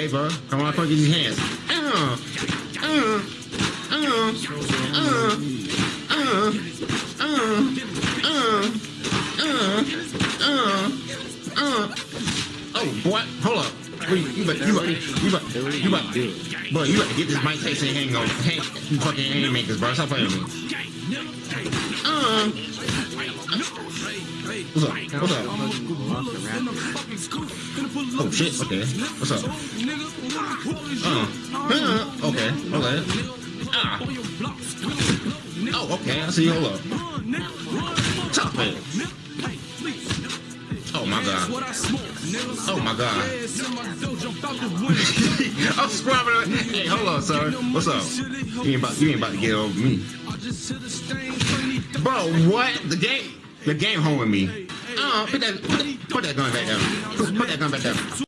Hey, bro, come on, these hands. Oh, boy, hold up. Wait, you better, you better, you better, you better, bro, you better get this Mike Tyson hang on, hang, you fucking haymakers, bro. Stop playing with me. Uh. What's up? What's up? Oh shit. Okay. What's up? Uh. uh okay. Okay. Ah. Oh, okay. I see. Hold up. Top it. Oh my god. Oh my god. I'm scrubbing it. Hey, hold on, sir. What's up? You ain't about you ain't about to get over me. Bro, what? The game the game home with me. Uh, put that put that put that gun back down. Baker.